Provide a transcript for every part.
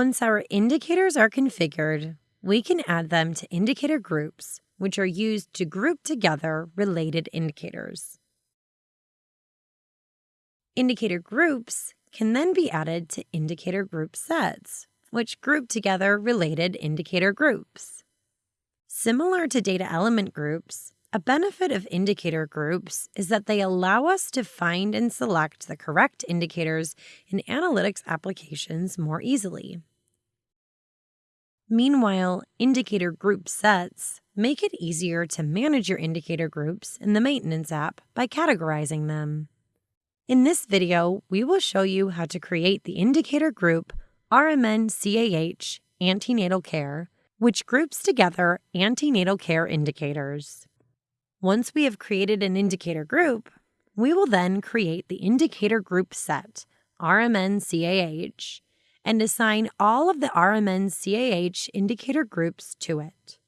Once our indicators are configured, we can add them to indicator groups, which are used to group together related indicators. Indicator groups can then be added to indicator group sets, which group together related indicator groups. Similar to data element groups, a benefit of indicator groups is that they allow us to find and select the correct indicators in analytics applications more easily. Meanwhile, indicator group sets make it easier to manage your indicator groups in the Maintenance app by categorizing them. In this video, we will show you how to create the indicator group RMN CAH Antenatal Care, which groups together antenatal care indicators. Once we have created an indicator group, we will then create the indicator group set, RMN CAH, and assign all of the RMN CAH indicator groups to it.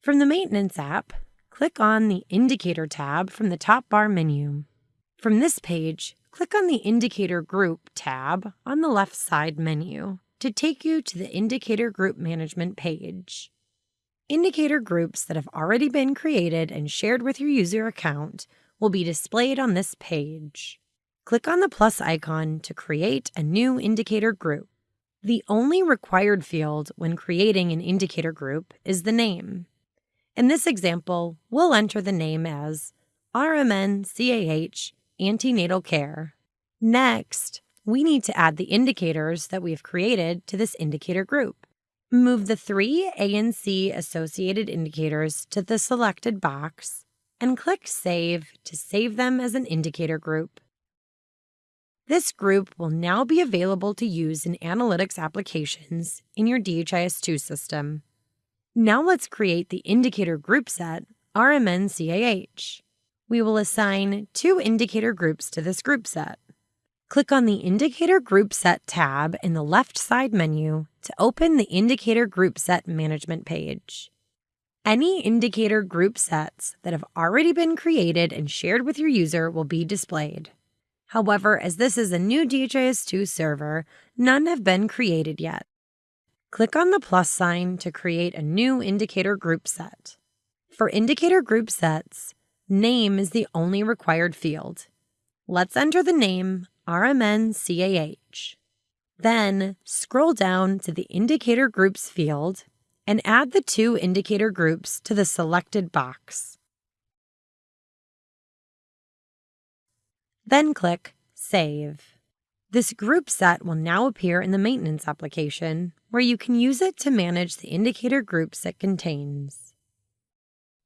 From the Maintenance app, click on the Indicator tab from the top bar menu. From this page, click on the Indicator Group tab on the left side menu to take you to the Indicator Group Management page. Indicator groups that have already been created and shared with your user account will be displayed on this page. Click on the plus icon to create a new indicator group. The only required field when creating an indicator group is the name. In this example, we'll enter the name as RMN CAH Antenatal Care. Next, we need to add the indicators that we've created to this indicator group. Move the three ANC associated indicators to the selected box and click Save to save them as an indicator group. This group will now be available to use in analytics applications in your DHIS2 system. Now let's create the indicator group set RMN-CAH. We will assign two indicator groups to this group set. Click on the Indicator Group Set tab in the left side menu to open the Indicator Group Set Management page. Any indicator group sets that have already been created and shared with your user will be displayed. However, as this is a new DHIS2 server, none have been created yet. Click on the plus sign to create a new indicator group set. For indicator group sets, name is the only required field. Let's enter the name RMN-CAH. Then scroll down to the Indicator Groups field and add the two indicator groups to the selected box. Then click Save. This group set will now appear in the Maintenance application, where you can use it to manage the indicator groups it contains.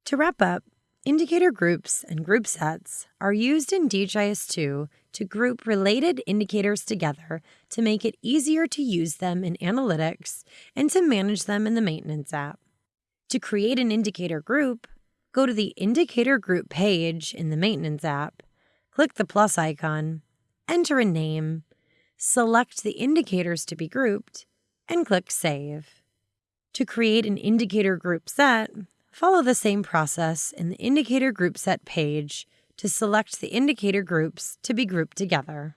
To wrap up, Indicator groups and group sets are used in DHIS2 to group related indicators together to make it easier to use them in analytics and to manage them in the Maintenance app. To create an indicator group, go to the Indicator Group page in the Maintenance app, click the plus icon, enter a name, select the indicators to be grouped, and click Save. To create an indicator group set, Follow the same process in the Indicator Group Set page to select the indicator groups to be grouped together.